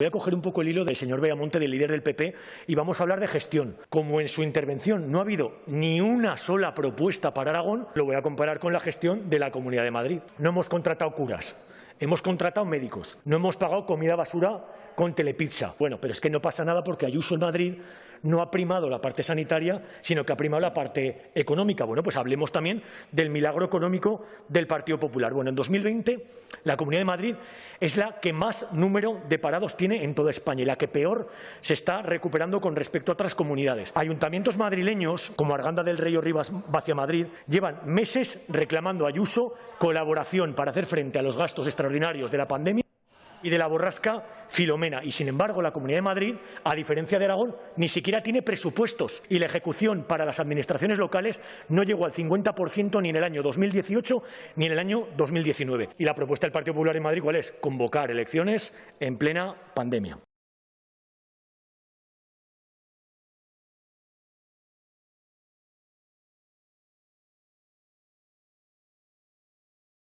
Voy a coger un poco el hilo del señor Beamonte, del líder del PP, y vamos a hablar de gestión. Como en su intervención no ha habido ni una sola propuesta para Aragón, lo voy a comparar con la gestión de la Comunidad de Madrid. No hemos contratado curas, hemos contratado médicos, no hemos pagado comida basura con telepizza. Bueno, pero es que no pasa nada porque Ayuso en Madrid no ha primado la parte sanitaria, sino que ha primado la parte económica. Bueno, pues hablemos también del milagro económico del Partido Popular. Bueno, en 2020 la Comunidad de Madrid es la que más número de parados tiene en toda España y la que peor se está recuperando con respecto a otras comunidades. Ayuntamientos madrileños, como Arganda del Rey o Rivas Vacia Madrid, llevan meses reclamando a Ayuso colaboración para hacer frente a los gastos extraordinarios de la pandemia y de la borrasca Filomena. Y, sin embargo, la Comunidad de Madrid, a diferencia de Aragón, ni siquiera tiene presupuestos y la ejecución para las administraciones locales no llegó al 50% ni en el año 2018 ni en el año 2019. Y la propuesta del Partido Popular en Madrid, ¿cuál es? Convocar elecciones en plena pandemia.